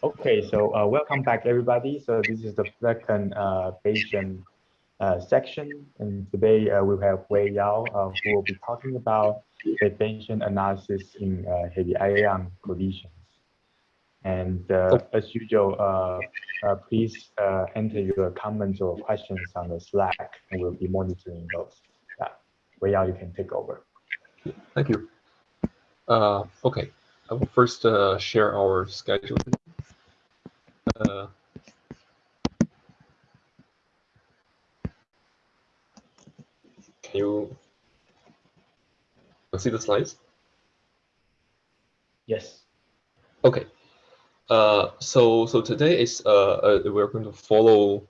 Okay, so uh, welcome back everybody. So this is the second uh, Bayesian uh, section, and today uh, we have Wei Yao, uh, who will be talking about Bayesian analysis in uh, heavy ion collisions. And uh, as usual, please enter your comments or questions on the Slack, and we'll be monitoring those. Yeah. Wei Yao, you can take over. Thank you. okay, I will first share our schedule. Uh, can you see the slides? Yes. Okay. Uh, so so today is uh, uh, we're going to follow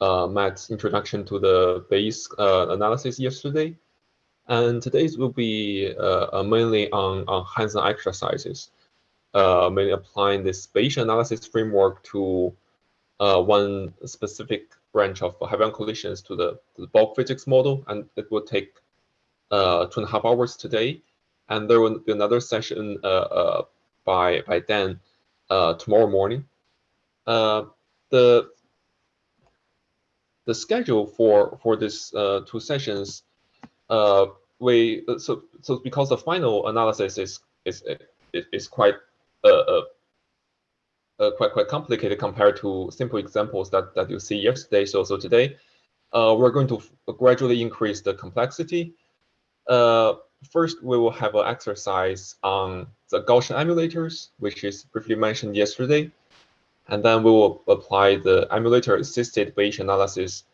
uh, Matt's introduction to the Bayes uh, analysis yesterday, and today's will be uh, mainly on on hands-on exercises uh, mainly applying this Bayesian analysis framework to uh, one specific branch of heavy collisions to the, to the, bulk physics model, and it will take uh, two and a half hours today. And there will be another session uh, uh, by by Dan uh, tomorrow morning. the the schedule for for these two sessions, we so so because the final analysis is is is quite uh, uh, quite quite complicated compared to simple examples that that you see yesterday. So so today, uh, we're going to gradually increase the complexity. Uh, first, we will have an exercise on the Gaussian emulators, which is briefly mentioned yesterday. And then we will apply the emulator-assisted Bayesian analysis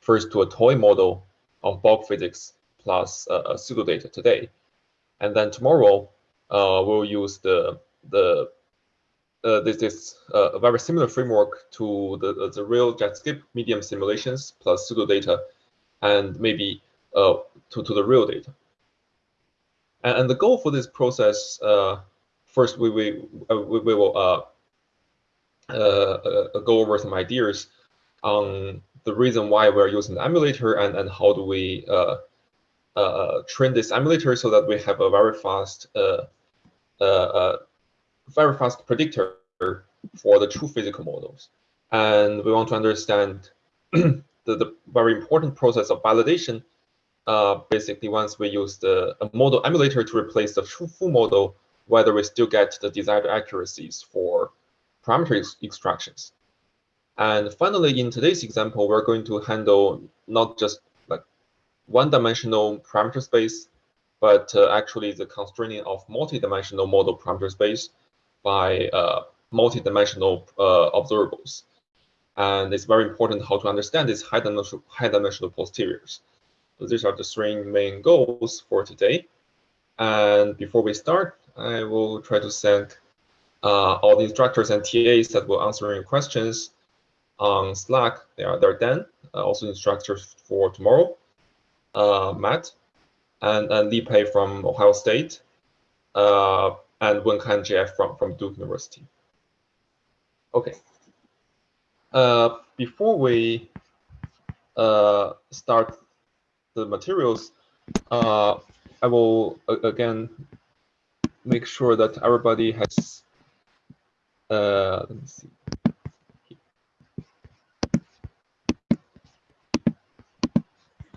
first to a toy model of bulk physics plus uh, pseudodata today. And then tomorrow, uh, we'll use the the uh, this is uh, a very similar framework to the, the real JetScape medium simulations plus pseudo data and maybe uh, to, to the real data. And, and the goal for this process, uh, first we, we, uh, we, we, will uh, go over some ideas on the reason why we're using the emulator and, and how do we train this emulator so that we have a very fast very fast predictor for the true physical models. And we want to understand the, the very important process of validation. Uh, basically, once we use the model emulator to replace the true full model, whether we still get the desired accuracies for parameter ex extractions. And finally, in today's example, we're going to handle not just like one-dimensional parameter space, but uh, actually the constraining of multi-dimensional model parameter space by uh, multi-dimensional uh, observables. And it's very important how to understand these high-dimensional high -dimensional posteriors. So these are the three main goals for today. And before we start, I will try to thank uh, all the instructors and TAs that will answer your questions on Slack. They are there Dan, uh, also instructors for tomorrow, uh, Matt, and, and Li Pei from Ohio State, uh, and Wenkan Jeff from, from Duke University. Okay. Uh, before we uh, start the materials, uh, I will again make sure that everybody has. Uh, let me see.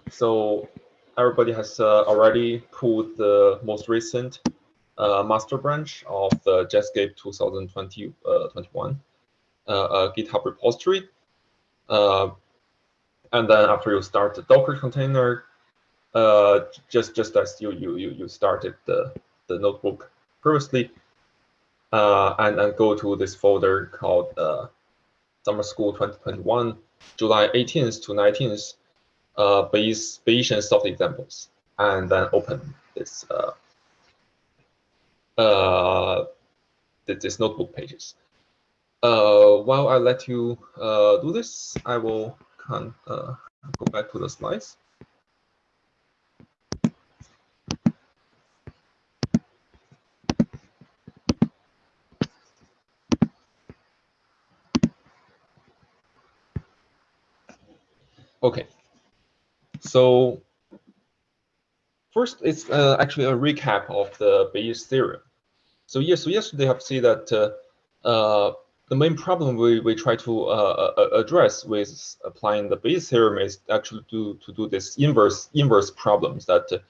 So everybody has uh, already pulled the most recent uh, master branch of the Jetscape 2021 uh, uh, GitHub repository. Uh, and then after you start the Docker container, just just as you you you started the the notebook previously, and and go to this folder called Summer School 2021, July 18th to 19th, uh, Bayesian soft examples, and then open this uh, uh, this notebook pages. Uh, while I let you uh, do this, I will can, uh, go back to the slides. Okay, so first it's uh, actually a recap of the Bayes theorem. So yes, so yesterday I have seen that uh, uh, the main problem we, we try to uh, address with applying the Bayes theorem is actually to, to do this inverse inverse problems that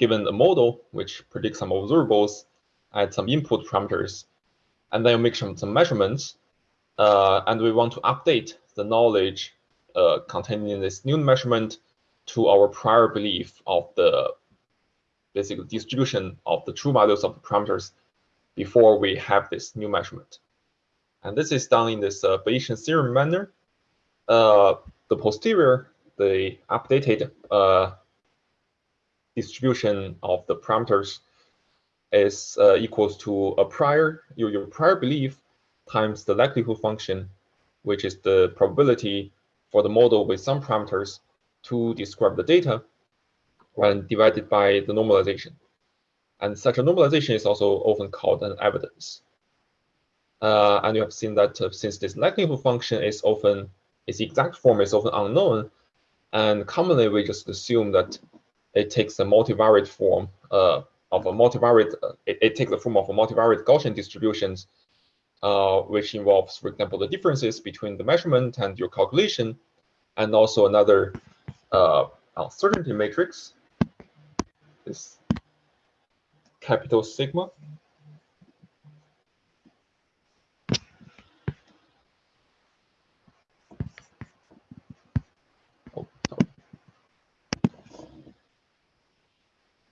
given a model which predicts some observables, at some input parameters, and then make some, some measurements, uh, and we want to update the knowledge uh, contained in this new measurement to our prior belief of the basic distribution of the true values of the parameters before we have this new measurement. And this is done in this uh, Bayesian theorem manner. Uh, the posterior, the updated uh, distribution of the parameters is uh, equals to a prior your, your prior belief times the likelihood function, which is the probability for the model with some parameters to describe the data, when divided by the normalization. And such a normalization is also often called an evidence. Uh, and you have seen that uh, since this likelihood function is often, its exact form is often unknown, and commonly we just assume that it takes a multivariate form uh, of a multivariate, it, it, takes the form of a multivariate Gaussian distributions, uh, which involves, for example, the differences between the measurement and your calculation, and also another uh, uncertainty matrix, this capital sigma.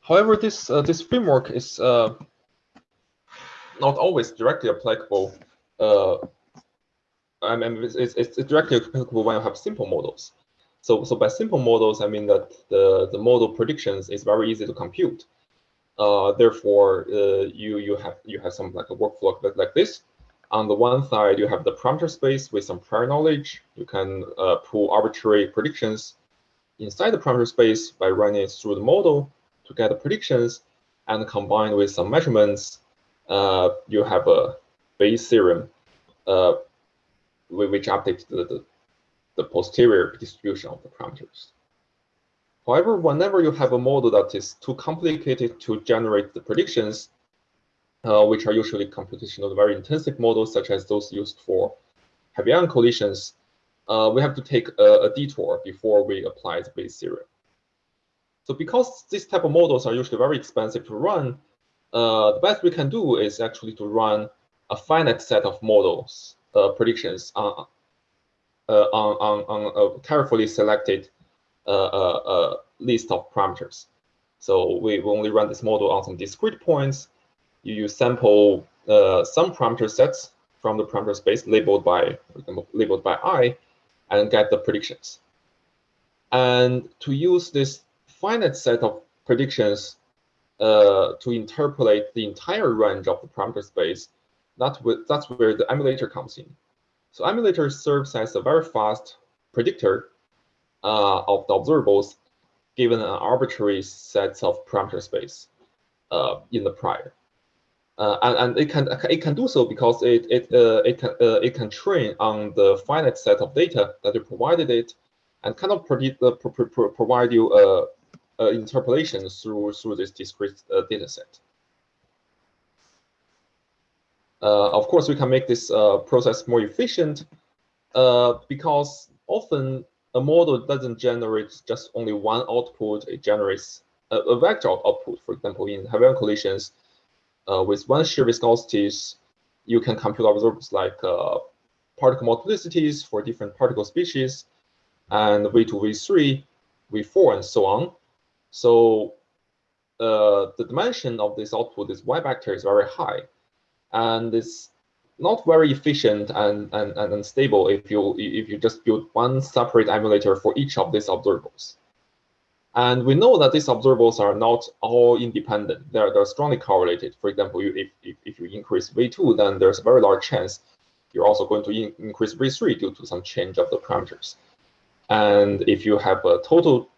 However, this uh, this framework is uh, not always directly applicable. Uh, I mean, it's, it's, directly applicable when you have simple models. So, so by simple models, I mean that the, the model predictions is very easy to compute. Uh, therefore, uh, you you have you have some like a workflow like, like this. On the one side, you have the parameter space with some prior knowledge. You can uh, pull arbitrary predictions inside the parameter space by running it through the model to get the predictions, and combined with some measurements, uh, you have a Bayes theorem, uh, which updates the, the the posterior distribution of the parameters. However, whenever you have a model that is too complicated to generate the predictions, uh, which are usually computational very intensive models, such as those used for heavy ion collisions, uh, we have to take a, a, detour before we apply the Bayes theorem. So because these type of models are usually very expensive to run, uh, the best we can do is actually to run a finite set of models uh, predictions on, uh, on, on, on a carefully selected a list of parameters. So we only run this model on some discrete points. You use sample uh, some parameter sets from the parameter space labeled by, for example, labeled by i, and get the predictions. And to use this finite set of predictions uh, to interpolate the entire range of the parameter space, that that's where the emulator comes in. So emulator serves as a very fast predictor uh, of the observables given an arbitrary set of parameter space uh, in the prior. Uh, and, and it can it can do so because it it uh, it can uh, it can train on the finite set of data that you provided it, and kind of predict, uh, pro pro provide you a, interpolation through through this discrete data set. Of course, we can make this process more efficient because often a model doesn't generate just only one output, it generates a, a vector output. For example, in heavy ion collisions, uh, with one shear viscosities, you can compute observables like uh, particle multiplicities for different particle species, and V2, V3, V4, and so on. So uh, the dimension of this output, this Y vector, is very high. And it's not very efficient and, and, and unstable if you if you just build one separate emulator for each of these observables. And we know that these observables are not all independent. They're, they're strongly correlated. For example, you, if, if, if you increase V2, then there's a very large chance you're also going to in, increase V3 due to some change of the parameters. And if you have a total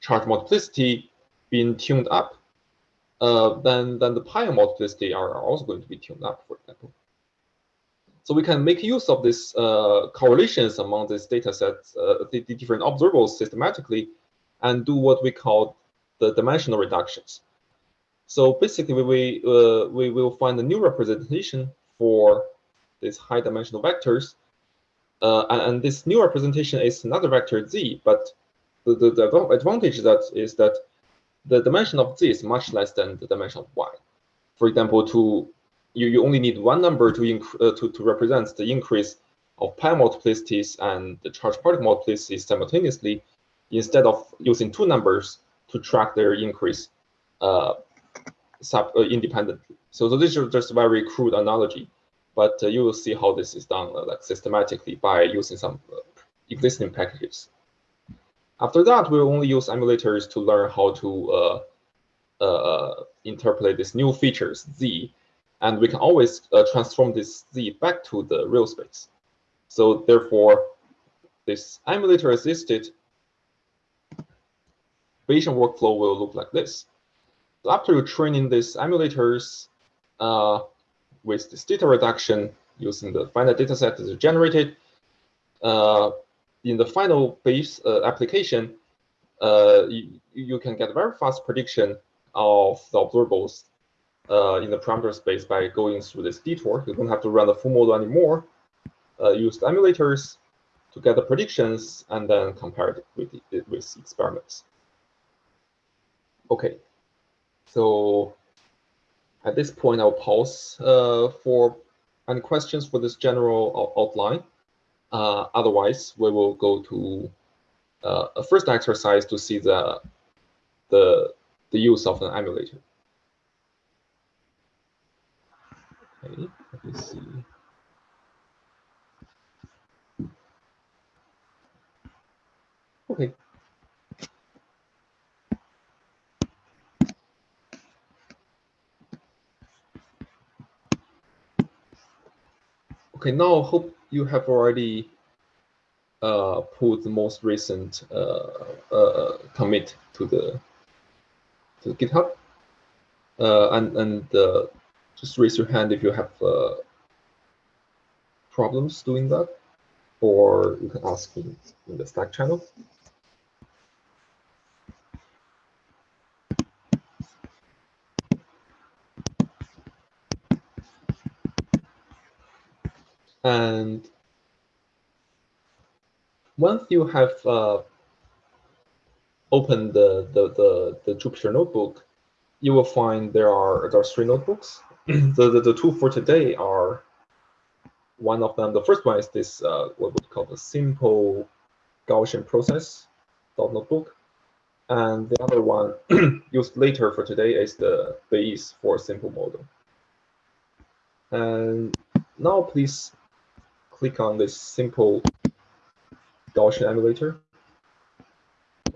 charge multiplicity being tuned up, uh, then, then the pi multiplicity are, are also going to be tuned up, for example. So we can make use of these uh, correlations among these data sets, uh, the, the, different observables systematically, and do what we call the dimensional reductions. So basically, we, uh, we will find a new representation for these high dimensional vectors. Uh, and, and, this new representation is another vector z, but the, the, the advantage that is that the dimension of z is much less than the dimension of y. For example, to you, you only need one number to, uh, to, to represent the increase of pi multiplicities and the charge particle multiplicities simultaneously, instead of using two numbers to track their increase uh, sub, uh, independently. So, so this is just a very crude analogy, but uh, you will see how this is done uh, like systematically by using some uh, existing packages. After that, we'll only use emulators to learn how to uh, uh, interpolate these new features, z, and we can always uh, transform this z back to the real space. So therefore, this emulator-assisted Bayesian workflow will look like this. So after you training these emulators uh, with this data reduction using the finite data set that is generated, uh, in the final Bayes uh, application, uh, you, you, can get a very fast prediction of the observables uh, in the parameter space by going through this detour. You don't have to run the full model anymore. Uh, use the emulators to get the predictions and then compare it with, it with experiments. Okay, so at this point, I'll pause uh, for any questions for this general outline. Uh, otherwise, we will go to uh, a first exercise to see the the the use of an emulator. Okay, let me see. Okay. Okay, now hope you have already uh, put the most recent uh, uh, commit to the to GitHub, uh, and and uh, just raise your hand if you have uh, problems doing that, or you can ask in the Slack channel. And once you have uh, opened the, the, the, the, Jupyter notebook, you will find there are, there are three notebooks. the, the, the two for today are one of them. The first one is this, uh, what we call the simple Gaussian process notebook. And the other one used later for today is the Bayes for simple model. And now please click on this simple Gaussian emulator.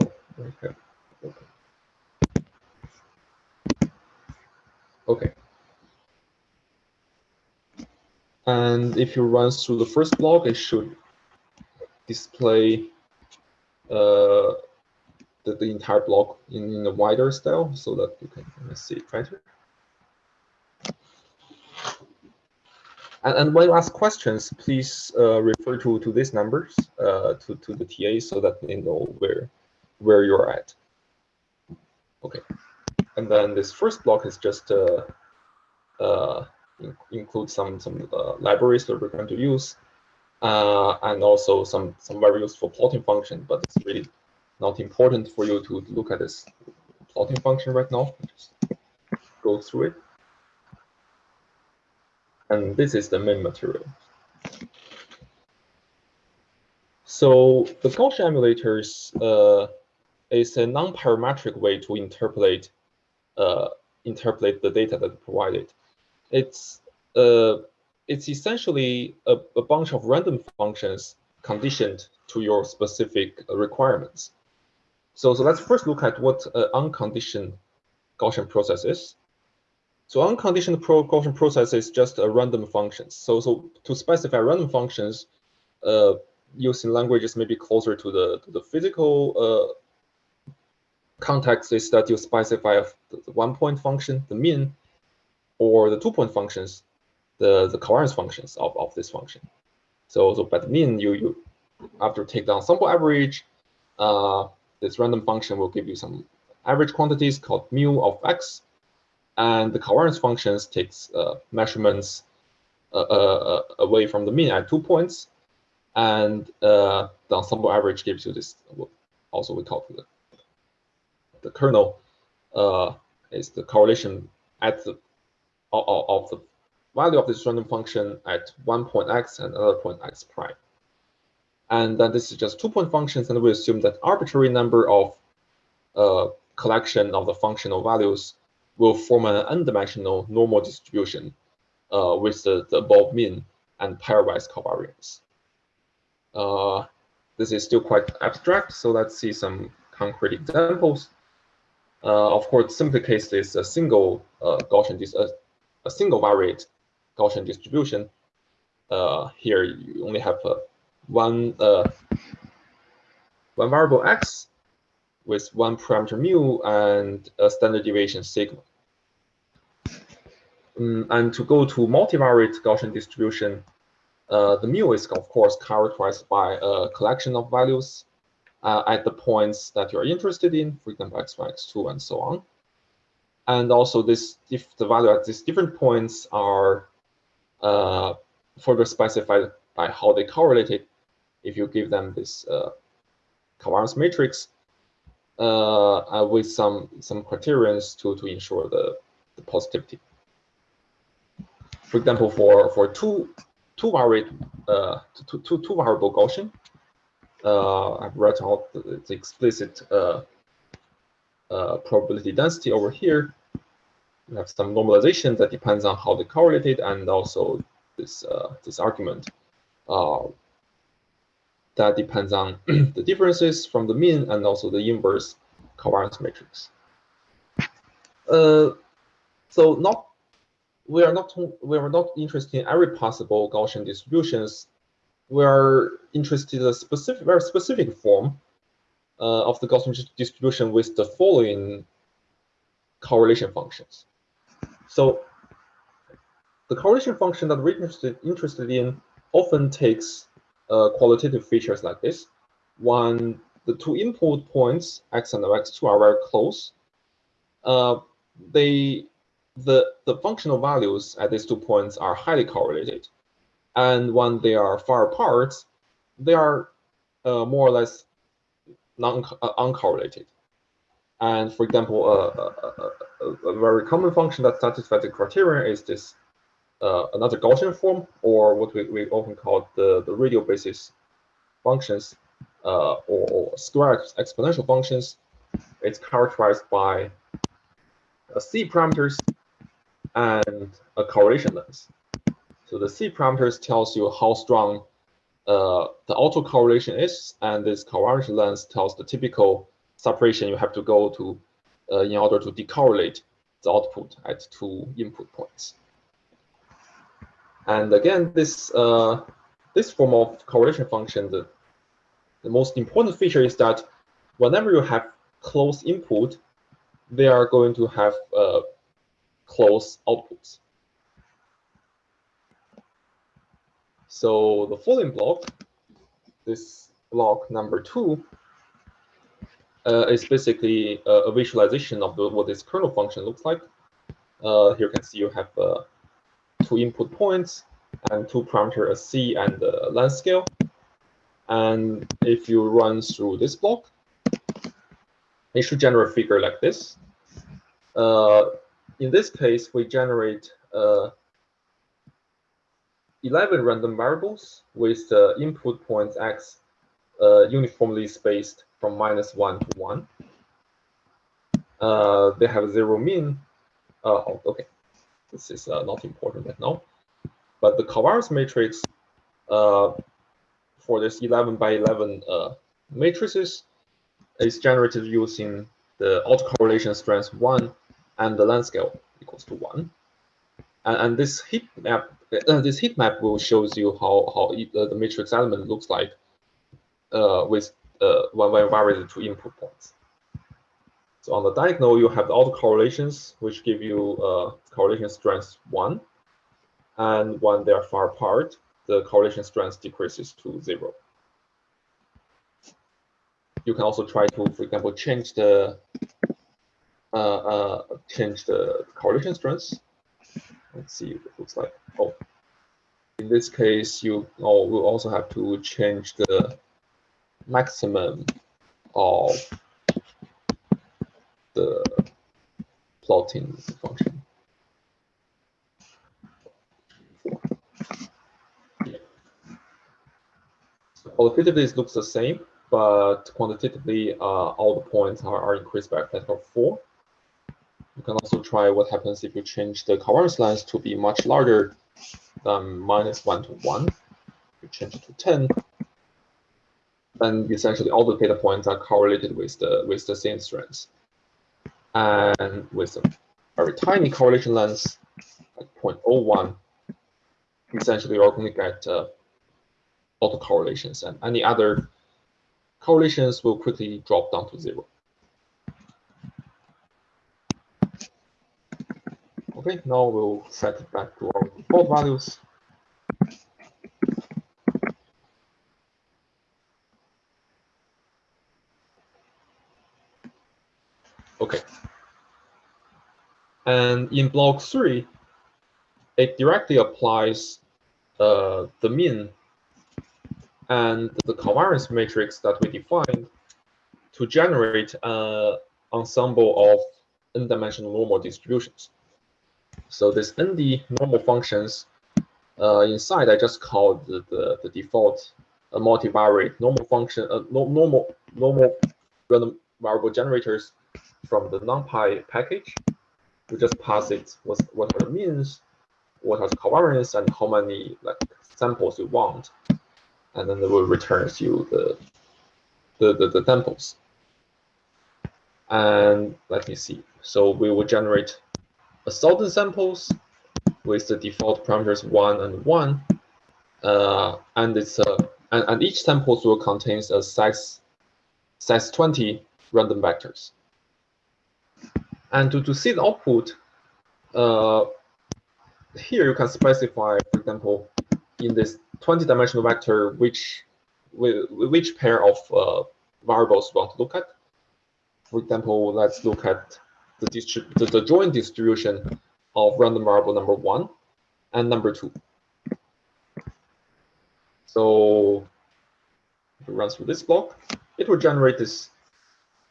Okay. Okay. Okay. And if you run through the first block, it should display uh, the, the entire block in, in a wider style so that you can see it better. And, and when you ask questions, please uh, refer to, to these numbers, uh, to, to the TA so that they know where, where you're at. Okay. And then this first block is just uh, uh, in, include some, some uh, libraries that we're going to use, uh, and also some, some very useful plotting function, but it's really not important for you to look at this plotting function right now. Just go through it and this is the main material. So the Gaussian emulators uh, is a non-parametric way to interpolate uh, interpolate the data that provided. It's uh, it's essentially a, a, bunch of random functions conditioned to your specific requirements. So, so let's first look at what an unconditioned Gaussian process is. So unconditioned Gaussian process is just a random functions. So, so to specify random functions, uh, using languages maybe closer to the to the physical uh, context is that you specify the one point function, the mean, or the two point functions, the the covariance functions of of this function. So, so by the mean, you you after take down sample average, uh, this random function will give you some average quantities called mu of x and the covariance functions takes uh, measurements uh, uh, away from the mean at two points, and uh, the ensemble average gives you this. Also, we call the the kernel uh, is the correlation at the of, the value of this random function at one point x and another point x prime. And then this is just two-point functions, and we assume that arbitrary number of uh, collection of the functional values will form an n-dimensional normal distribution uh, with the, the above mean and pairwise covariance. Uh, this is still quite abstract, so let's see some concrete examples. Uh, of course, simple case is a single uh, Gaussian, a, a single variate Gaussian distribution. Uh, here you only have one one variable x with one parameter mu and a standard deviation sigma. Um, and to go to multivariate Gaussian distribution, uh, the mu is of course characterized by a collection of values uh, at the points that you're interested in, for example, x1, x2, and so on. And also this, if the value at these different points are uh, further specified by how they correlated, if you give them this uh, covariance matrix uh, with some some criterions to to ensure the, the positivity for example, for for two two variable uh, two, two, two variable Gaussian, uh, I've written out the, the explicit uh, uh, probability density over here. We have some normalization that depends on how they correlated, and also this uh, this argument uh, that depends on the differences from the mean and also the inverse covariance matrix. Uh, so not we are not we are not interested in every possible Gaussian distributions. We are interested in a specific, very specific form uh, of the Gaussian distribution with the following correlation functions. So the correlation function that we're interested, interested in often takes uh, qualitative features like this. One, the two input points, x and x2, are very close. Uh, they the, the functional values at these two points are highly correlated. And when they are far apart, they are uh, more or less non uh, uncorrelated. And for example, uh, a, a, a, very common function that satisfies the criterion is this uh, another Gaussian form, or what we, we often call the, the radial basis functions, uh, or, or square exponential functions. It's characterized by C parameters and a correlation length. So the C parameters tells you how strong uh, the autocorrelation is, and this correlation length tells the typical separation you have to go to uh, in order to decorrelate the output at two input points. And again, this uh, this form of correlation function, the, the most important feature is that whenever you have close input, they are going to have uh, close outputs. So the following block, this block number two, uh, is basically a, a visualization of the, what this kernel function looks like. Uh, here you can see you have uh, two input points and two parameters, a C and a length scale. And if you run through this block, it should generate a figure like this. Uh, in this case, we generate uh, 11 random variables with the input points x uh, uniformly spaced from minus 1 to 1. Uh, they have zero mean. Uh, oh, okay, this is uh, not important right now. But the covariance matrix uh, for this 11 by 11 matrices is generated using the autocorrelation strength 1 and the length scale equals to one. And, and this heat map, uh, this heat map will shows you how how uh, the matrix element looks like uh, with uh, when we vary the two input points. So on the diagonal, you have the autocorrelations, which give you uh, correlation strength one, and when they are far apart, the correlation strength decreases to zero. You can also try to, for example, change the uh, uh, change the correlation strength. Let's see what it looks like. Oh, in this case, you oh, will also have to change the maximum of the plotting function. qualitatively, it looks the same, but quantitatively, uh, all the points are, are increased by a factor of 4. You can also try what happens if you change the covariance length to be much larger than minus 1 to 1. You change it to 10, then essentially all the data points are correlated with the with the same strength. And with a very tiny correlation length, like 0.01, essentially you're going to get uh, autocorrelations, and any other correlations will quickly drop down to zero. Okay, now we'll set it back to our default values. Okay. And in block three, it directly applies uh, the mean and the covariance matrix that we defined to generate an ensemble of n-dimensional normal distributions. So this ND normal functions uh, inside, I just called the, the, the default uh, multivariate normal function, uh, no, normal normal random variable generators from the NumPy package. We just pass it what, what are the means, what are the covariance, and how many like samples you want and then it will return you the the, the, the samples. And let me see. So we will generate a thousand samples with the default parameters one and one, uh, and it's a uh, and, and each sample will contain a size size 20 random vectors. And to, to see the output, uh, here you can specify, for example, in this 20-dimensional vector, which which pair of uh, variables we want to look at. For example, let's look at the, the, the joint distribution of random variable number one and number two. So if it run through this block, it will generate this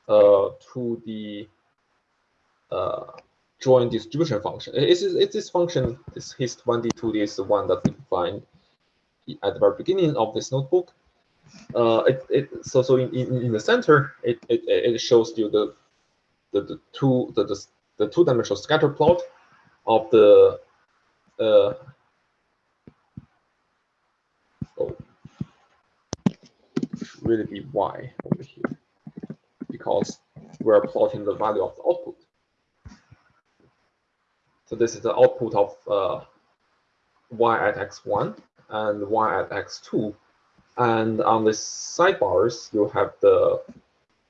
uh, 2D join distribution function. It's, it's this function, this hist 1d, 2d is the one that we find at the very beginning of this notebook. Uh, it, it, so so in, in, in the center, it, it, it shows you the, the, the two the, the, the two dimensional scatter plot of the uh, oh really be y over here because we're plotting the value of the output. So this is the output of uh, y at x1 and y at x2. And on the sidebars, you have the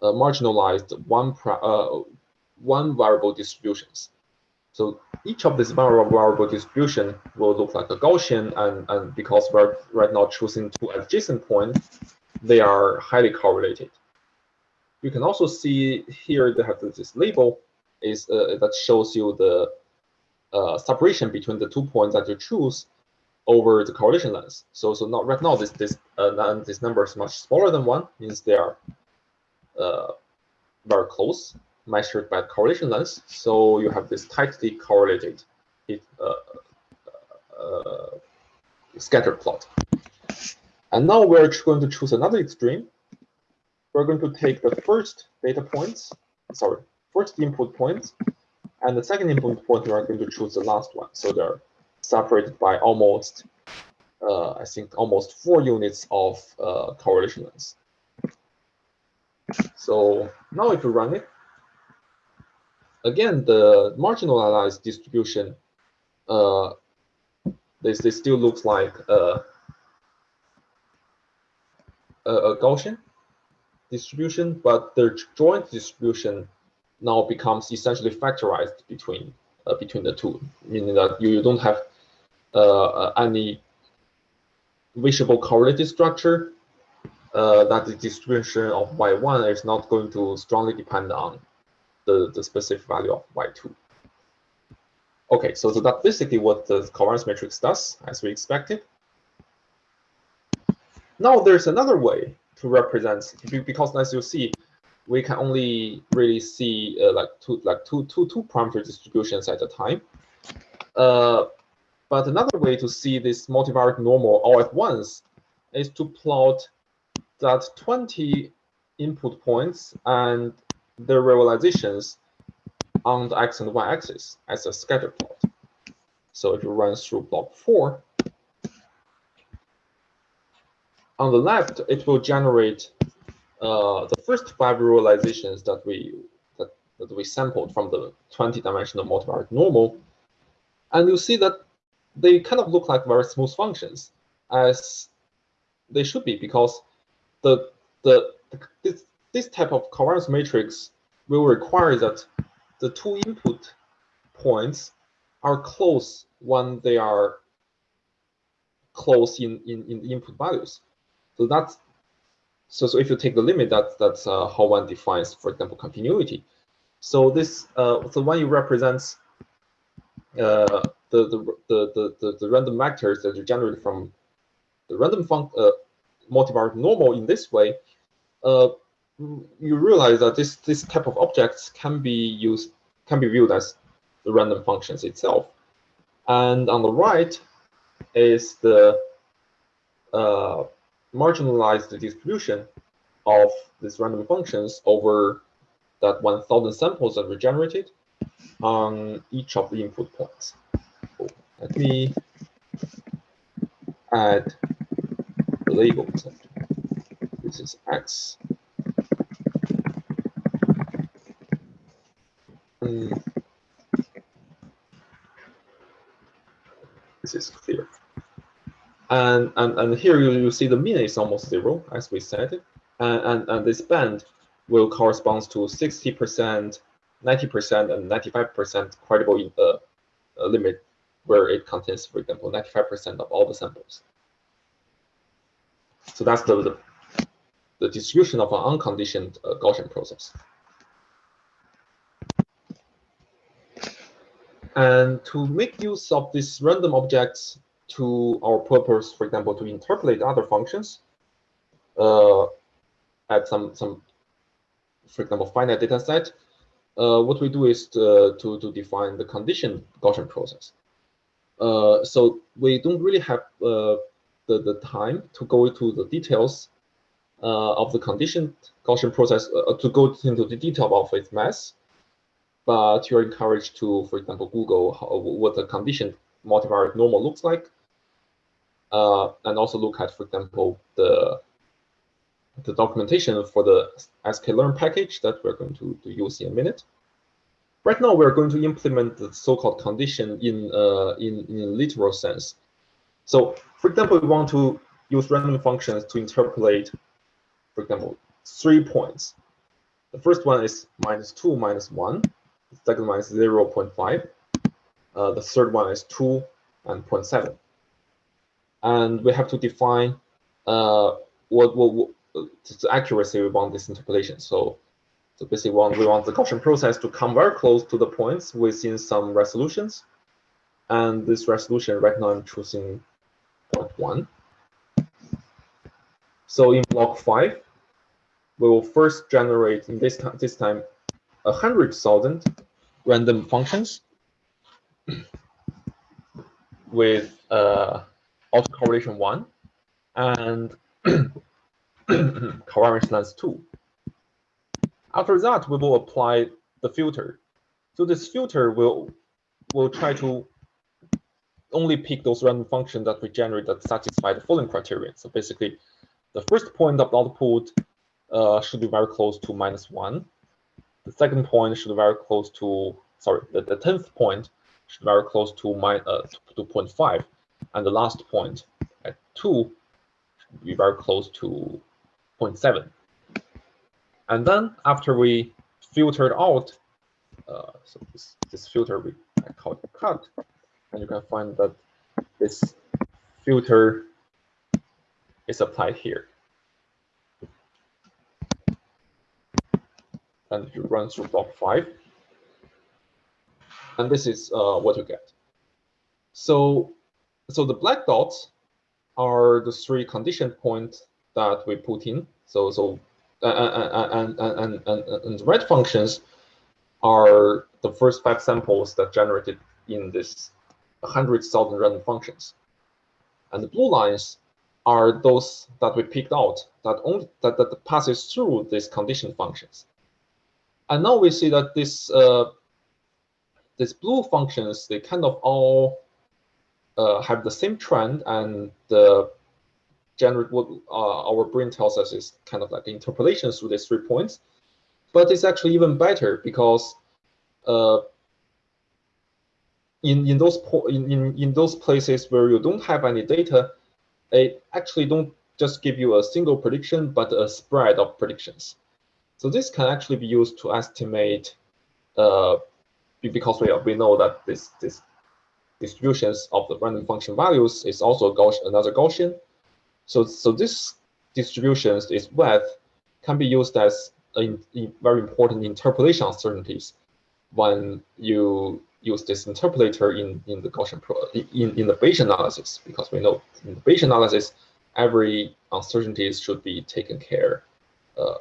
uh, marginalized one, uh, one variable distributions. So each of these variable distribution will look like a Gaussian, and, and because we're right now choosing two adjacent points, they are highly correlated. You can also see here they have this label is uh, that shows you the uh, separation between the two points that you choose over the correlation length. So so not right now this this uh, this number is much smaller than one means they are uh, very close measured by correlation length. So you have this tightly correlated it, uh, uh, scatter plot. And now we're going to choose another extreme. We're going to take the first data points, sorry, first input points, and the second input point, we are going to choose the last one. So they're separated by almost, uh, I think, almost four units of uh, correlation. So now if you run it, again, the marginalized distribution, uh, this, this still looks like a, a, a Gaussian distribution, but the joint distribution now becomes essentially factorized between uh, between the two, meaning that you, you don't have uh, any visible correlated structure, uh, that the distribution of y1 is not going to strongly depend on the, the specific value of y2. Okay, so, so that's basically what the covariance matrix does, as we expected. now there's another way to represent because as you see, we can only really see uh, like two like two two two parameter distributions at a time. Uh, but another way to see this multivariate normal all at once is to plot that 20 input points and their realizations on the x and y axis as a scatter plot. So if you run through block four, on the left, it will generate uh, the first five realizations that we that, that we sampled from the 20-dimensional multivariate normal, and you see that they kind of look like very smooth functions, as they should be, because the the, the this this type of covariance matrix will require that the two input points are close when they are close in, in, in the input values. So that's so, so if you take the limit, that's that's uh, how one defines, for example, continuity. So this uh, so when you represents uh, the, the, the the the random vectors that are generated from the random func uh, multivariate normal in this way, uh, you realize that this this type of objects can be used can be viewed as the random functions itself. And on the right is the uh, marginalized distribution of these random functions over that 1,000 samples that were generated on each of the input points. So let me add the label. This is x. Hmm. This is clear. And, and, and here you, you see the mean is almost zero, as we said. And, and, and this band will correspond to 60%, 90%, and 95% credible uh, uh, limit where it contains, for example, 95% of all the samples. So that's the, the, the distribution of an unconditioned uh, Gaussian process. And to make use of these random objects to our purpose, for example, to interpolate other functions uh, at some, some, for example, finite data set, uh, what we do is to, to, to, define the condition Gaussian process. Uh, so we don't really have uh, the, the time to go into the details uh, of the condition Gaussian process, uh, to go into the detail of its mass, but you're encouraged to, for example, Google how, what the condition multivariate normal looks like, uh, and also look at, for example, the the documentation for the sklearn package that we're going to, to use in a minute. Right now, we're going to implement the so-called condition in, uh, in, in literal sense. So, for example, we want to use random functions to interpolate, for example, three points. The first one is minus 2, minus 1. The second one is 0 0.5. Uh, the third one is 2 and 0.7 and we have to define uh, what, what, what the accuracy we want this interpolation. So, so basically, we want, we want the Gaussian process to come very close to the points within some resolutions. And this resolution, right now, I'm choosing point one. So in block five, we will first generate in this time this time a hundred thousand random functions with uh, autocorrelation 1 and covariance length 2. After that, we will apply the filter. So this filter will will try to only pick those random functions that we generate that satisfy the following criteria. So basically, the first point of the output uh, should be very close to minus 1. The second point should be very close to, sorry, the, the 10th point very close to, my, uh, to, to 0.5. And the last point at 2 should be very close to 0.7. And then after we filtered out, uh, so this, this filter we call it cut, and you can find that this filter is applied here. And you run through block 5, and this is uh, what you get. So so the black dots are the three condition points that we put in. So so and and and and, and red functions are the first five samples that generated in this 100,000 random functions. And the blue lines are those that we picked out that only that, that passes through these condition functions. And now we see that this uh, these blue functions they kind of all uh, have the same trend and the generate what uh, our brain tells us is kind of like interpolation through these three points. But it's actually even better because uh, in in those in, in in those places where you don't have any data, it actually don't just give you a single prediction, but a spread of predictions. So this can actually be used to estimate, uh, because we we know that this this distributions of the random function values is also Gaussian, another Gaussian. So so this distributions, is width, can be used as a, a very important interpolation uncertainties when you use this interpolator in, in the Gaussian pro, in, in the Bayesian analysis, because we know in the Bayesian analysis, every uncertainties should be taken care uh,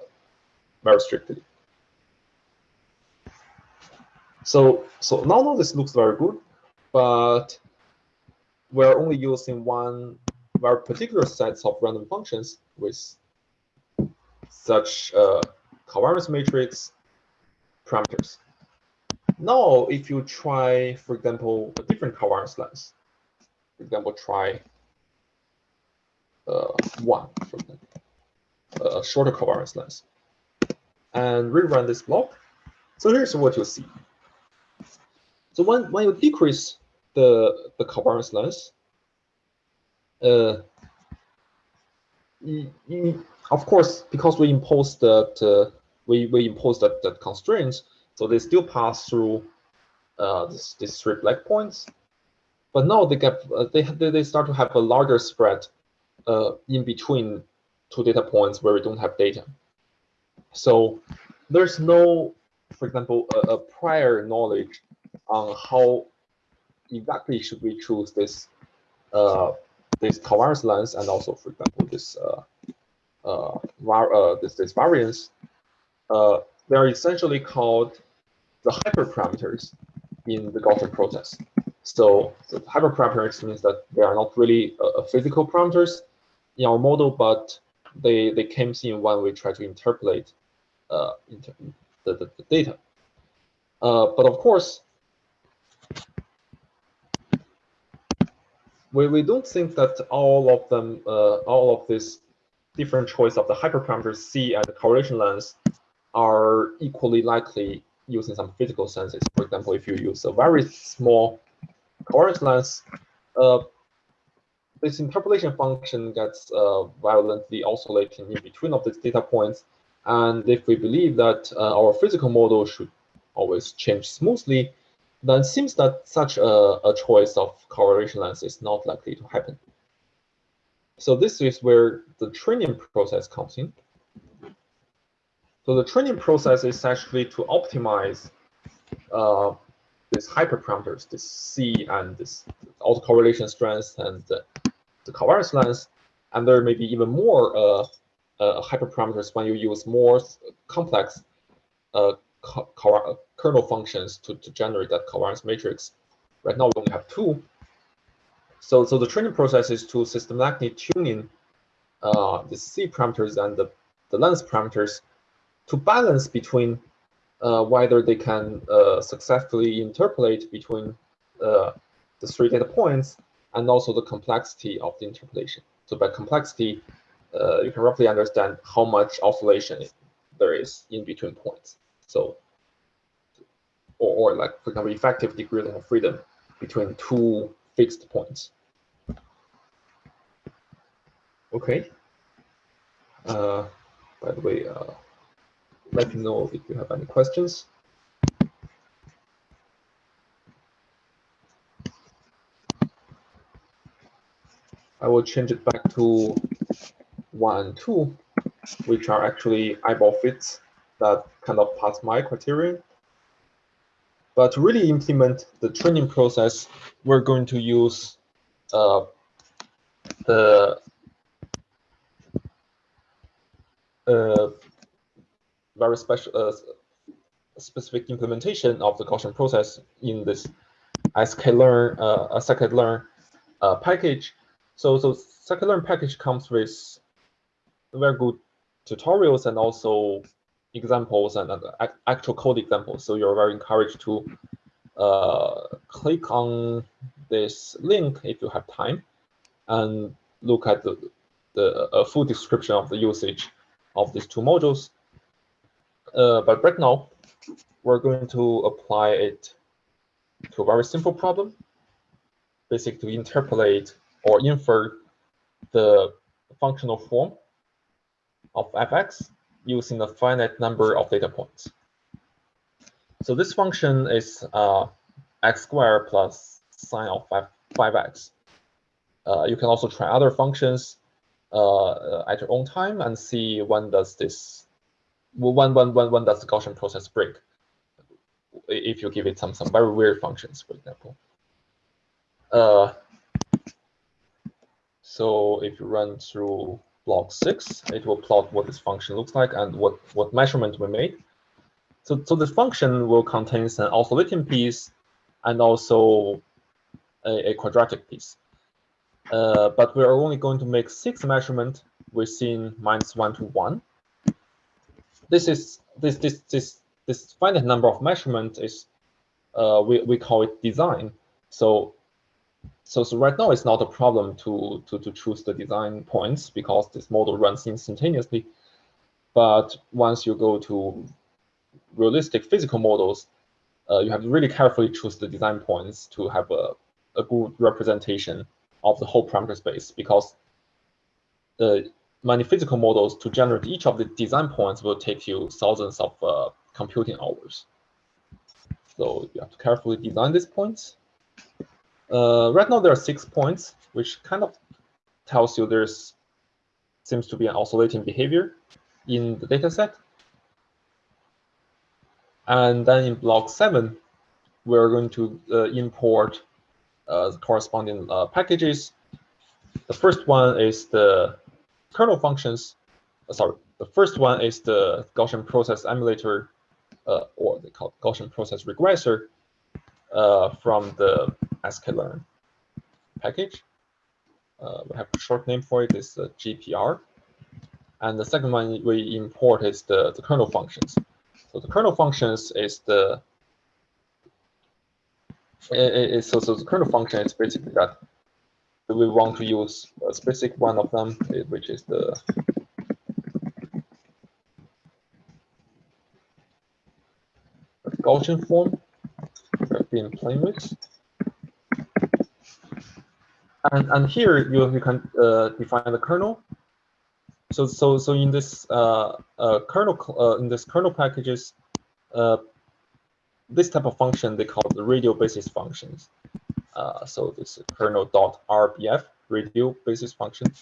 very strictly. So, so now this looks very good, but we're only using one very particular sets of random functions with such uh, covariance matrix parameters. Now, if you try, for example, a different covariance length, for example, try uh, one, for example, a shorter covariance length, and rerun this block. So here's what you'll see. So when, when you decrease the, the covariance length, uh, of course, because we impose that uh, we, we impose that, that constraints, so they still pass through uh, this, these three black points, but now they get uh, they they start to have a larger spread uh, in between two data points where we don't have data. So there's no, for example, a, a prior knowledge on how exactly should we choose this uh, this covariance length and also, for example, this uh, uh, uh, this this variance. Uh, they're essentially called the hyperparameters in the Gaussian process. So hyperparameters means that they are not really uh, physical parameters in our model, but they they came in when we try to interpolate uh, inter the, the, the, data. Uh, but of course, we, we don't think that all of them, uh, all of this different choice of the hyperparameters C and the correlation length are equally likely using some physical senses. For example, if you use a very small correlation length, uh, this interpolation function gets uh, violently oscillating in between of these data points. And if we believe that uh, our physical model should always change smoothly, then it seems that such a, a choice of correlation length is not likely to happen. So this is where the training process comes in. So the training process is actually to optimize uh, these hyperparameters, this C and this autocorrelation strength and the, the covariance length. And there may be even more uh, uh, hyperparameters when you use more complex uh, kernel functions to, to generate that covariance matrix. Right now, we only have two. So, so the training process is to systematically tuning uh, the C parameters and the, the lens parameters to balance between uh, whether they can uh, successfully interpolate between uh, the three data points and also the complexity of the interpolation. So by complexity, uh, you can roughly understand how much oscillation there is in between points. So, or, or like, for example, effective degree of freedom between two fixed points. Okay. Uh, by the way, uh, let me know if you have any questions. I will change it back to one and two, which are actually eyeball fits that kind of pass my criterion. But to really implement the training process, we're going to use uh, the uh, very special uh, specific implementation of the Gaussian process in this sklearn uh, scikit-learn uh, package. So so scikit-learn package comes with very good tutorials and also examples and actual code examples. So you're very encouraged to uh, click on this link if you have time and look at the, the full description of the usage of these two modules. Uh, but right now, we're going to apply it to a very simple problem, basically to interpolate or infer the functional form of fx using a finite number of data points. So this function is uh, x squared plus sine of 5, 5x. Uh, you can also try other functions uh, at your own time and see when does this when when when when does the Gaussian process break if you give it some some very weird functions, for example. Uh, so if you run through block six, it will plot what this function looks like and what what measurement we made. So so this function will contain an oscillating piece and also a, a quadratic piece. Uh, but we are only going to make six measurement within minus one to one. This is this this this this finite number of measurement is uh, we we call it design. So so so right now it's not a problem to to to choose the design points because this model runs instantaneously. But once you go to realistic physical models, uh, you have to really carefully choose the design points to have a, a good representation of the whole parameter space because the many physical models to generate each of the design points will take you thousands of uh, computing hours. So you have to carefully design these points. Uh, right now there are six points, which kind of tells you there's seems to be an oscillating behavior in the data set. And then in block seven, we're going to uh, import uh, the corresponding uh, packages. The first one is the kernel functions. Uh, sorry, the first one is the Gaussian process emulator, uh, or they call Gaussian process regressor from the sklearn package. Uh, we have a short name for it, is GPR. And the second one we import is the, the kernel functions. So the kernel functions is the it, it, so, so the kernel function is basically that we want to use a specific one of them, which is the Gaussian form we've been playing with. And, and here you, you can uh, define the kernel. So so so in this uh, uh, kernel uh, in this kernel packages, uh, this type of function they call the radial basis functions. Uh, so this kernel.rbf radial basis function.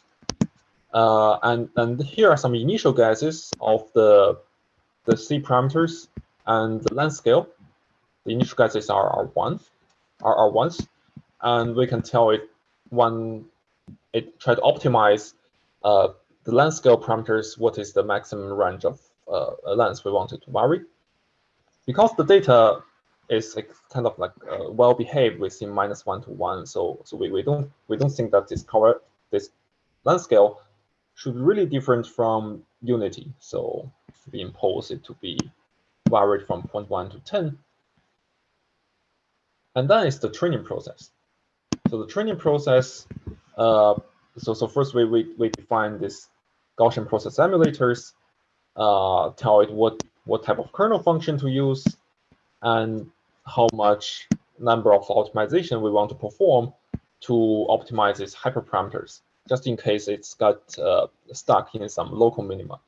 And and here are some initial guesses of the the C parameters and the length scale. The initial guesses are are one, are, are ones, and we can tell it when it try to optimize uh, the length scale parameters. What is the maximum range of uh, length we wanted to vary? because the data is kind of like uh, well behaved within minus one to one, so so we, we don't we don't think that this cover this length scale should be really different from unity. So we impose it to be varied from 0.1 to 10. And then it's the training process. So the training process, uh, so so first we, we, we define this Gaussian process emulators, uh, tell it what what type of kernel function to use, and how much number of optimization we want to perform to optimize its hyperparameters, just in case it's got uh, stuck in some local minima.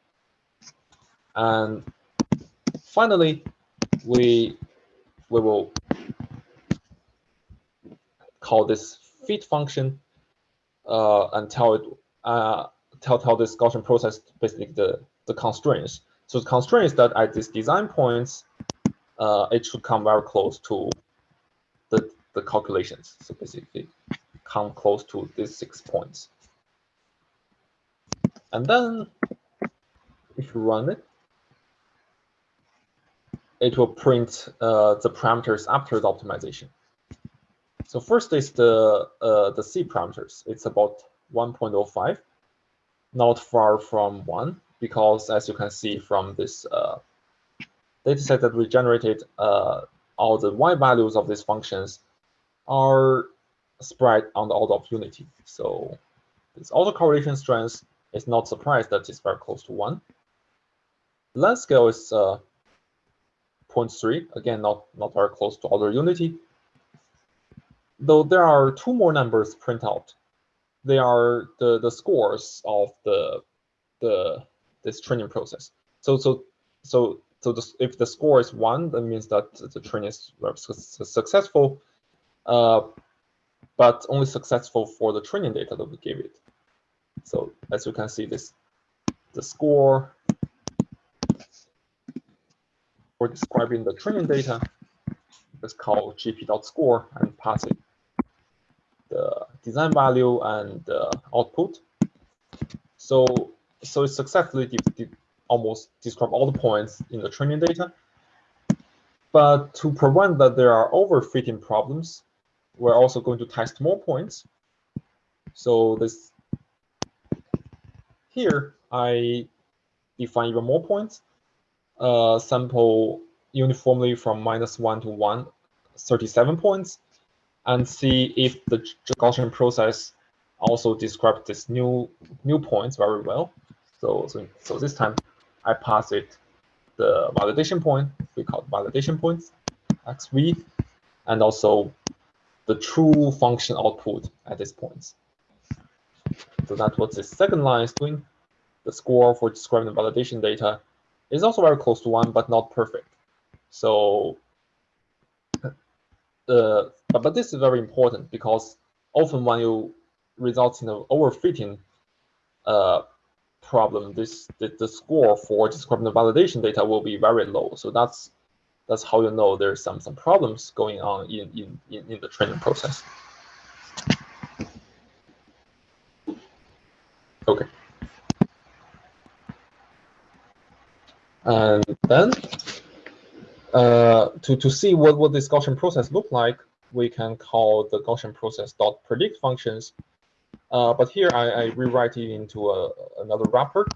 And finally, we we will call this fit function uh, and tell it uh, tell tell this Gaussian process basically the the constraints so the constraints that at these design points, uh, it should come very close to the, the calculations. So basically come close to these six points. And then if you run it, it will print uh, the parameters after the optimization. So first is the uh, the C parameters. It's about 1.05, not far from one, because as you can see from this uh, dataset that we generated, uh, all the y values of these functions are spread on the order of unity. So this autocorrelation strength is not surprised that it's very close to one. Length scale is uh, 0.3, again, not, not very close to order unity. Though there are two more numbers print out. They are the, the scores of the, the this training process. So so so so if the score is one, that means that the training is successful, uh, but only successful for the training data that we gave it. So as you can see, this the score for describing the training data is called gp.score and pass it design value and the output. So so it successfully de de almost describe all the points in the training data. But to prevent that there are overfitting problems, we're also going to test more points. So this here, I define even more points. Uh, sample uniformly from minus 1 to 1, 37 points, and see if the Gaussian process also describes this new new points very well. So, so, so this time I pass it the validation point, we call validation points, xv, and also the true function output at this point. So that's what the second line is doing. The score for describing the validation data is also very close to one, but not perfect. So, uh, but, but this is very important because often when you results in an overfitting uh, problem, this the, the score for describing the validation data will be very low. So that's that's how you know there's some some problems going on in in in, in the training process. Okay. And then uh, to, to see what, what this Gaussian process look like, we can call the Gaussian process dot predict functions uh, but here I, I, rewrite it into a, another wrapper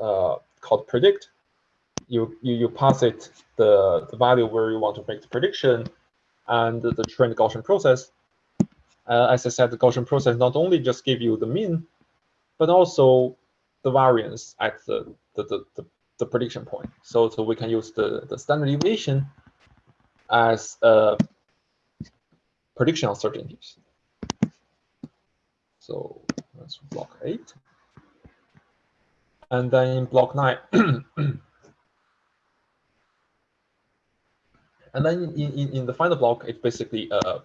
uh, called predict. You, you, you pass it the, the value where you want to make the prediction and the, trained Gaussian process. Uh, as I said, the Gaussian process not only just give you the mean, but also the variance at the, the, the, the, the prediction point. So, so we can use the, the standard deviation as a prediction uncertainties. So that's block eight. And then in block nine, and then in, in, in the final block, it basically uh,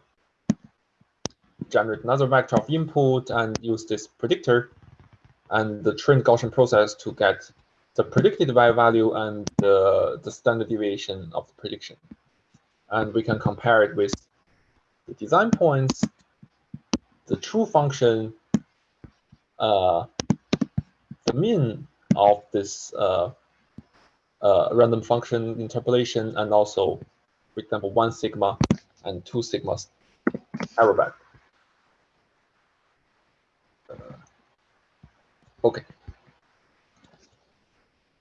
generate another vector of input and use this predictor and the trained Gaussian process to get the predicted value and the standard deviation of the prediction. And we can compare it with the design points the true function, uh, the mean of this uh, uh, random function interpolation, and also, for example, one sigma and two sigmas error band. Uh, okay.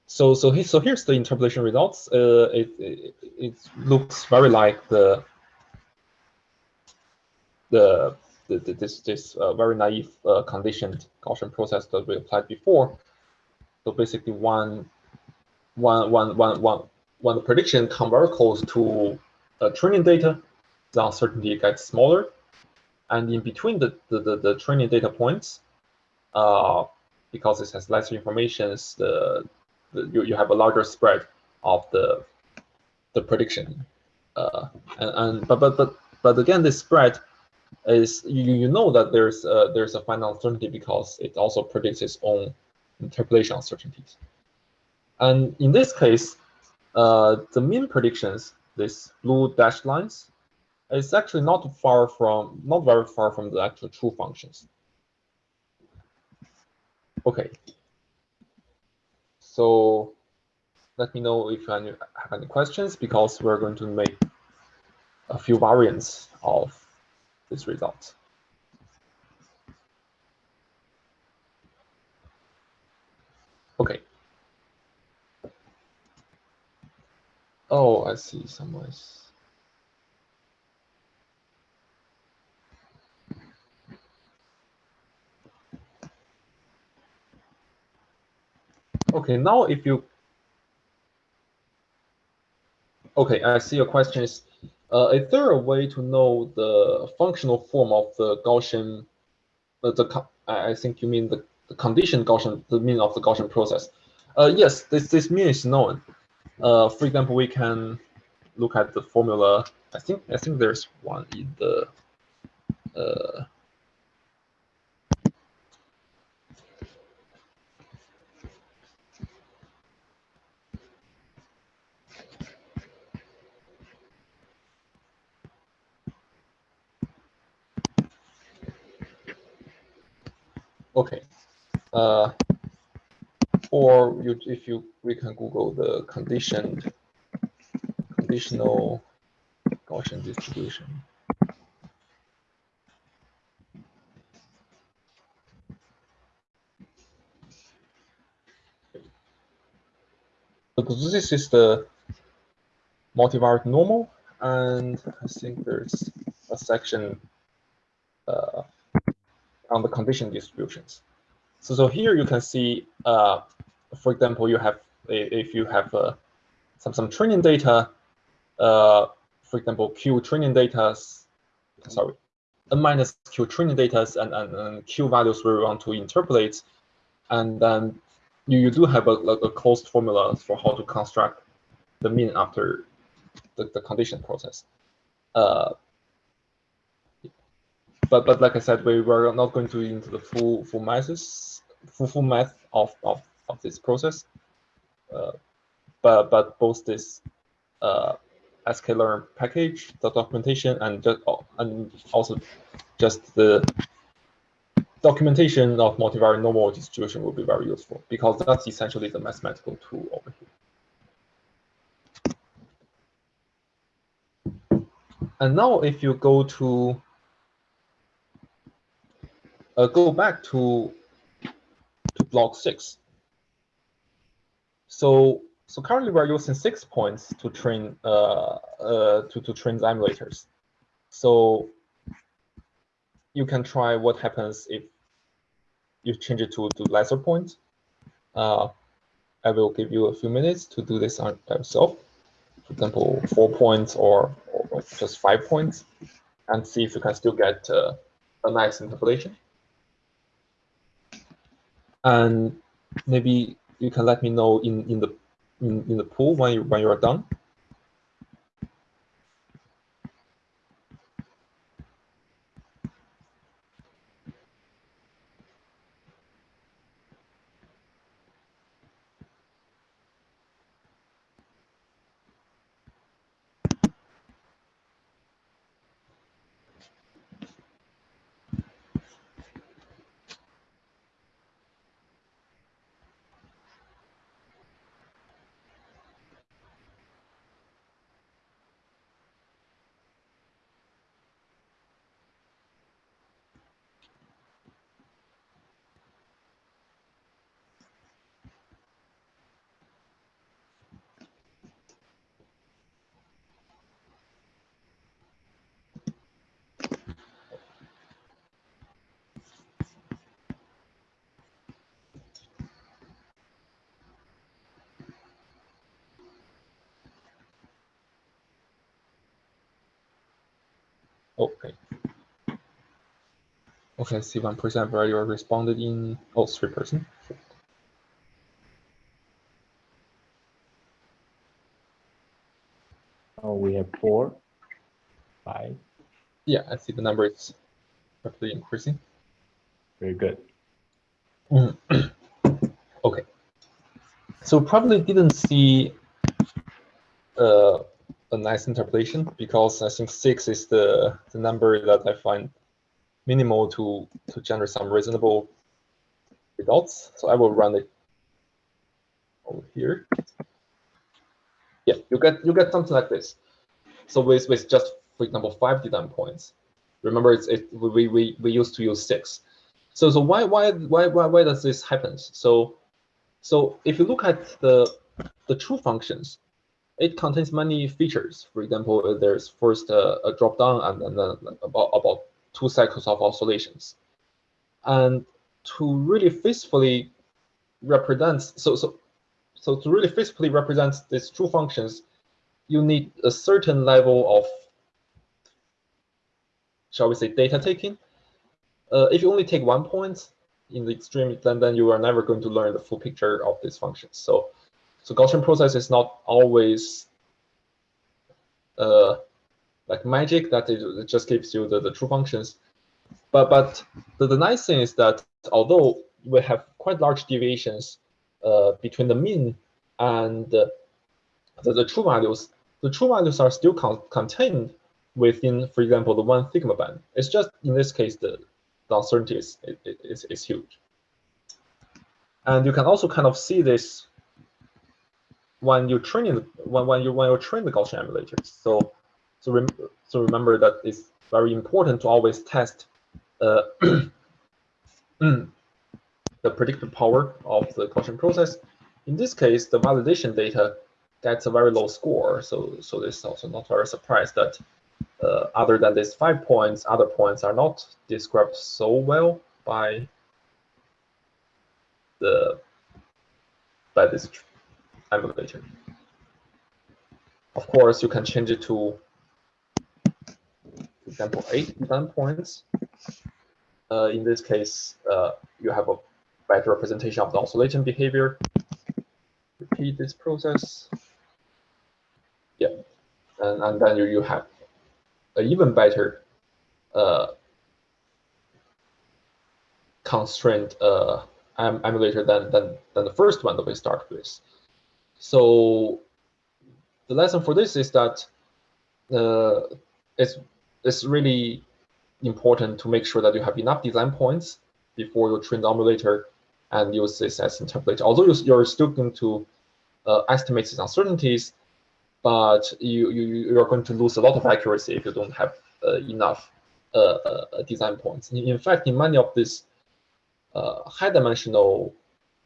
So so he, so here's the interpolation results. Uh, it, it it looks very like the the the, this this uh, very naive uh, conditioned Gaussian process that we applied before. So basically, one one one one one when the prediction close to uh, training data, the uncertainty gets smaller, and in between the the, the, the training data points, uh, because it has less information, the, the you, you have a larger spread of the the prediction, uh, and, and but but but but again, this spread is you, you know that there's a, there's a final uncertainty because it also predicts its own interpolation uncertainties. And in this case, uh, the mean predictions, these blue dashed lines, is actually not far from, not very far from the actual true functions. Okay. so let me know if you have any questions because we're going to make a few variants of this result. Okay. Oh, I see. Someone is. Okay, now if you Okay, I see your question is, uh, is there a way to know the functional form of the Gaussian, uh, the I think you mean the, the condition Gaussian, the mean of the Gaussian process. Uh, yes, this, this mean is known. Uh, for example, we can look at the formula. I think I think there's one in the uh, Okay. Uh, or you, if you, we can Google the conditioned, conditional Gaussian distribution. So this is the multivariate normal, and I think there's a section on the condition distributions. So, so here you can see, uh, for example, you have if you have uh, some some training data, uh, for example, Q training data, sorry, n minus Q training data and, and, and Q values we want to interpolate, and then you, you do have a, like a closed formula for how to construct the mean after the, the condition process. Uh, but but like I said, we were not going to into the full full maths, full full math of of of this process. Uh, but but both this uh, sklearn package, the documentation, and just and also just the documentation of multivariate normal distribution will be very useful because that's essentially the mathematical tool over here. And now if you go to uh, go back to to block six. So so currently we're using six points to train uh, uh, to to train the emulators. So you can try what happens if you change it to to lesser points. Uh, I will give you a few minutes to do this on yourself. For example, four points or, or just five points, and see if you can still get uh, a nice interpolation and maybe you can let me know in in the in, in the pool when you when you are done Okay. Okay, see one percent already responded in all three percent Oh, we have four, five. Yeah, I see the number is rapidly increasing. Very good. okay. So probably didn't see uh, a nice interpolation because I think six is the, the number that I find minimal to, to generate some reasonable results. So I will run it over here. Yeah, you get you get something like this. So with with just for example five design points. Remember, it's it we we we used to use six. So so why why why why why does this happen? So so if you look at the the true functions, it contains many features. For example, there's first a, a drop down and then uh, about about two cycles of oscillations. And to really faithfully represent so so so to really physically represent these true functions, you need a certain level of, shall we say, data taking. Uh, if you only take one point in the extreme, then, then you are never going to learn the full picture of these functions. So, so Gaussian process is not always uh, like magic that it, it just gives you the, the true functions. But but the, the nice thing is that although we have quite large deviations uh, between the mean and the, the true values, the true values are still con contained within, for example, the one sigma band. It's just in this case the, the uncertainty is, is, is huge. And you can also kind of see this when you training when when you when you train the Gaussian emulators. So so rem so remember that it's very important to always test uh, the predictive power of the Gaussian process. In this case, the validation data gets a very low score. So, so this is also not very surprised that uh, other than these five points, other points are not described so well by the by this emulator. Of course, you can change it to, example, eight points. Uh, in this case, uh, you have a better representation of the oscillation behavior. Repeat this process. Yeah, and, and then you, you have an even better uh, constraint uh, emulator than, than, than the first one that we started with. So the lesson for this is that uh, it's, it's really important to make sure that you have enough design points before you train the emulator and use this as interpolator. Although you're still going to uh, estimate these uncertainties, but you, you, you're going to lose a lot of accuracy if you don't have uh, enough uh, uh design points. In fact, in many of these uh, high-dimensional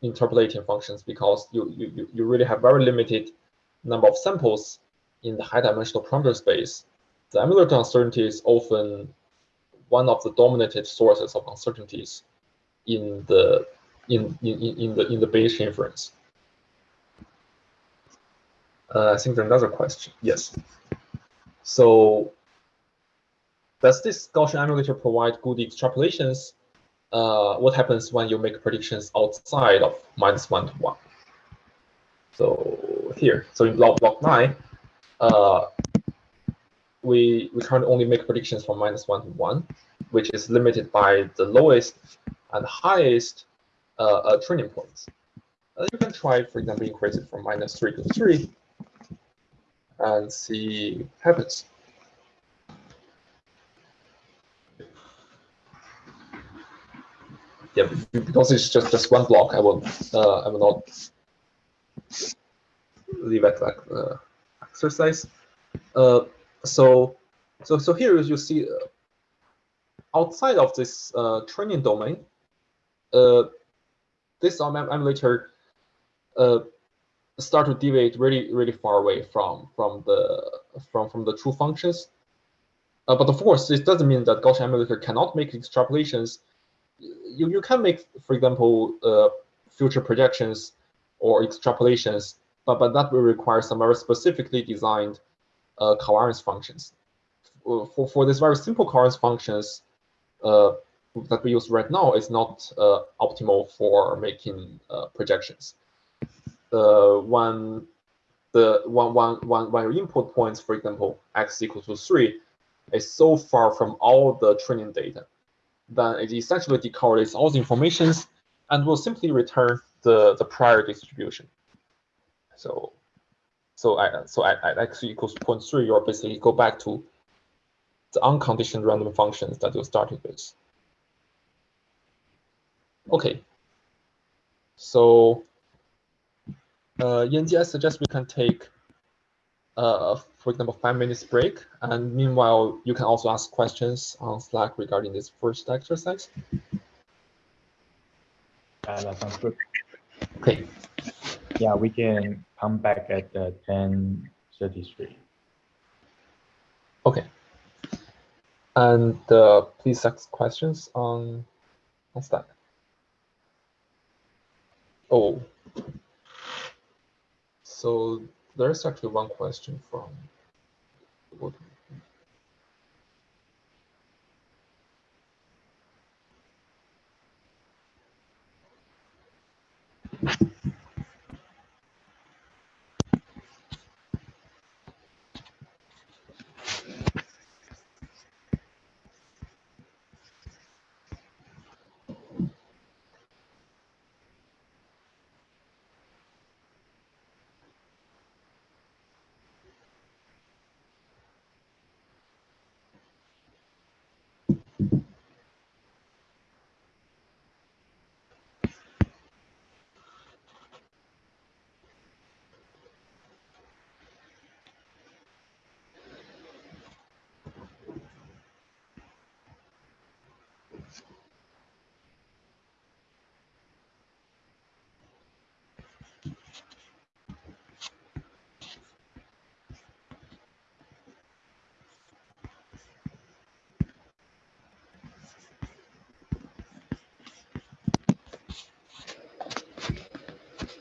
interpolating functions, because you, you, you really have very limited number of samples in the high-dimensional parameter space, the emulator uncertainty is often one of the dominated sources of uncertainties in the in in, in the in the Bayesian inference. Uh, I think there's another question. Yes. So does this Gaussian emulator provide good extrapolations? Uh, what happens when you make predictions outside of minus one to one? So here, so in block block nine, uh, we we currently only make predictions from minus one to one, which is limited by the lowest and highest uh, uh, training points. Uh, you can try, for example, increase it from minus 3 to 3 and see what happens. Yeah, because it's just, just one block, I will uh, I will not leave it like uh, exercise. Uh, so so so here you see uh, outside of this uh, training domain, uh, this emulator uh, start to deviate really, really far away from from the from from the true functions. Uh, but of course, this doesn't mean that Gaussian emulator cannot make extrapolations. You you can make, for example, uh, future projections or extrapolations, but but that will require some very specifically designed uh, covariance functions. For for these very simple covariance functions, uh, that we use right now is not uh, optimal for making uh, projections. Uh, when the one, one, one, when your input points, for example, x equals to 3, is so far from all the training data, then it essentially decorrelates all the informations and will simply return the, the prior distribution. So so I so at, at x equals 0.3, you're basically go back to the unconditioned random functions that you started with. Okay. So uh, Yanji, I suggest we can take, uh, for example, five minutes break. And meanwhile, you can also ask questions on Slack regarding this first exercise. Uh, that sounds good. Okay. Yeah, we can come back at uh, 10.33. Okay. And uh, please ask questions on, what's that? Oh, so there's actually one question from